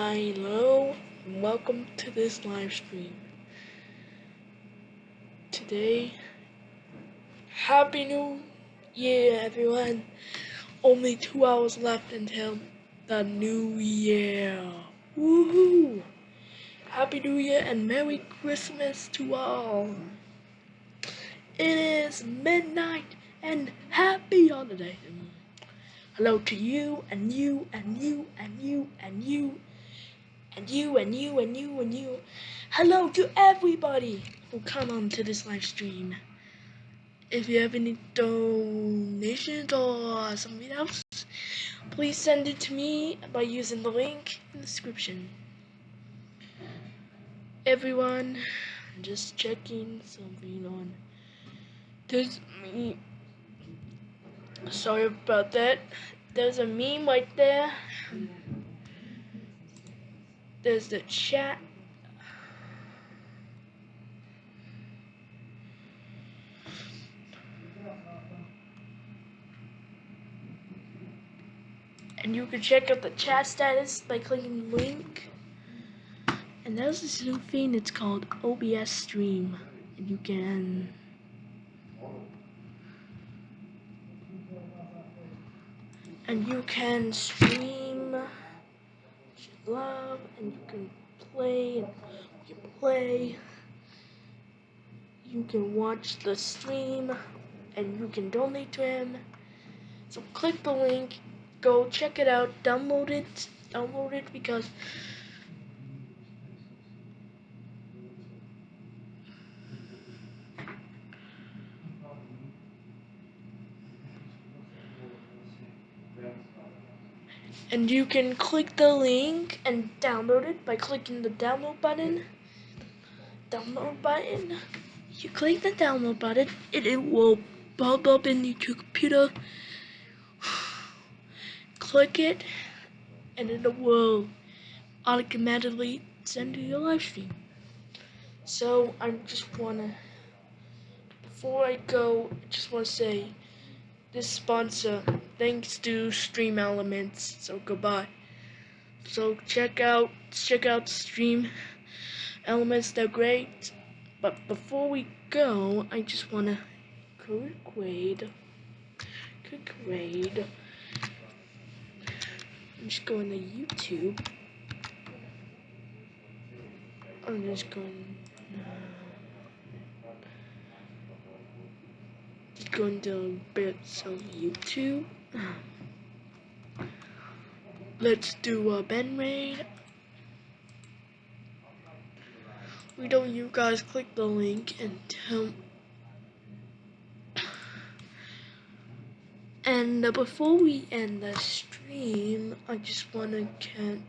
Hello, and welcome to this live stream. Today, Happy New Year, everyone. Only two hours left until the new year. Woohoo! Happy New Year and Merry Christmas to all. It is midnight and happy holiday. Hello to you and you and you and you and you and you and you and you and you. Hello to everybody who come on to this live stream. If you have any donations or something else, please send it to me by using the link in the description. Everyone, just checking something on this me. Sorry about that. There's a meme right there. There's the chat. And you can check out the chat status by clicking the link. And there's this new thing, it's called OBS Stream. And you can and you can stream and you can play and you play. You can watch the stream and you can donate to him. So click the link go check it out download it download it because and you can click the link and download it by clicking the download button. Download button. You click the download button and it will pop up in your computer. Click it and it will automatically send you your live stream. So I just wanna before I go I just wanna say this sponsor thanks to Stream Elements. So goodbye. So check out check out Stream Elements. They're great. But before we go, I just wanna quick grade. Quick grade. I'm just going to YouTube. I'm just going. Going to bits of YouTube. Let's do a Ben raid. We don't you guys click the link and tell and uh, before we end the stream, I just want to can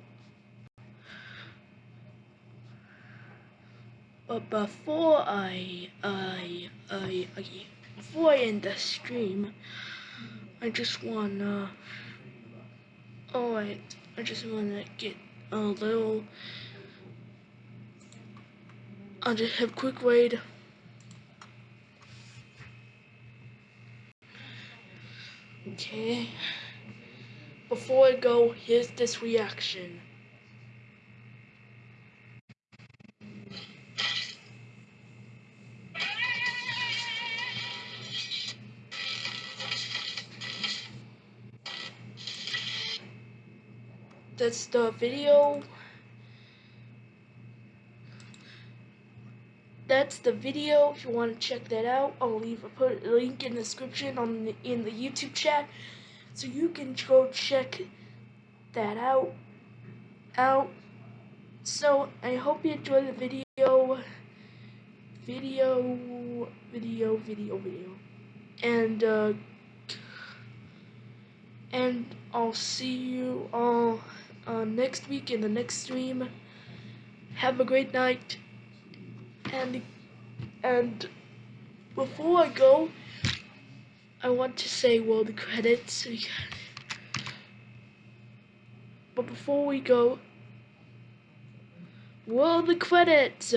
but before I I I, I before I end the stream, I just wanna Oh, I, I just want to get a little, I'll just have quick wait. Okay. Before I go, here's this reaction. That's the video. That's the video. If you want to check that out, I'll leave a put a link in the description on the, in the YouTube chat, so you can go check that out. Out. So I hope you enjoy the video. Video, video, video, video, and uh, and I'll see you all uh, next week in the next stream. Have a great night. And and before I go, I want to say well the credits. But before we go, well the credits.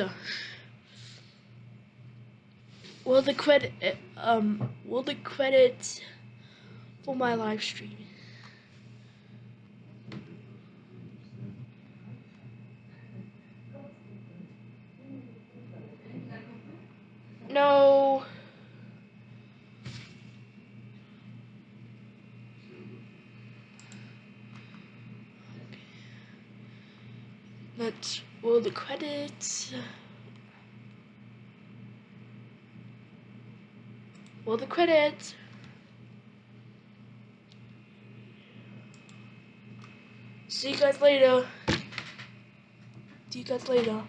Well the credit um well the credits for my live stream. Let's the credits. Roll the credits. See you guys later. See you guys later.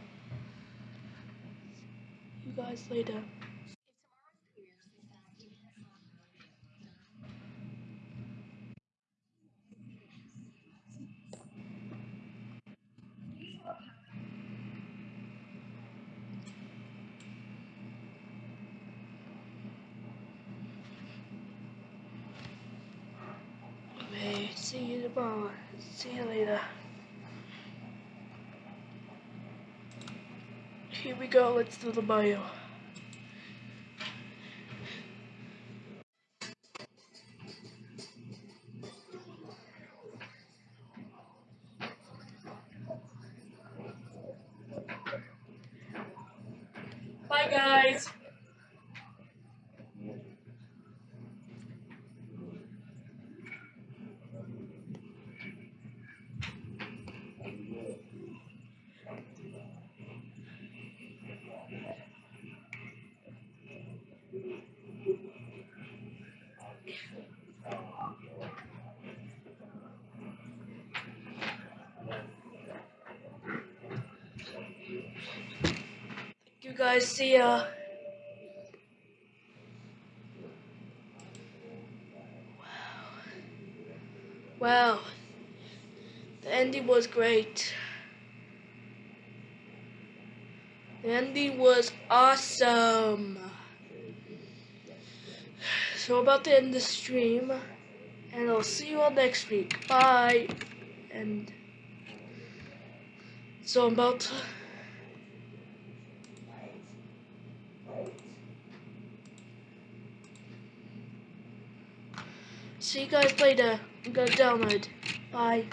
You guys later. See you tomorrow. See you later. Here we go, let's do the bio. Bye guys! You guys see ya. Wow. The ending was great. The ending was awesome. So about to end the stream. And I'll see you all next week. Bye. And so I'm about to See you guys later. I'm gonna download. Bye.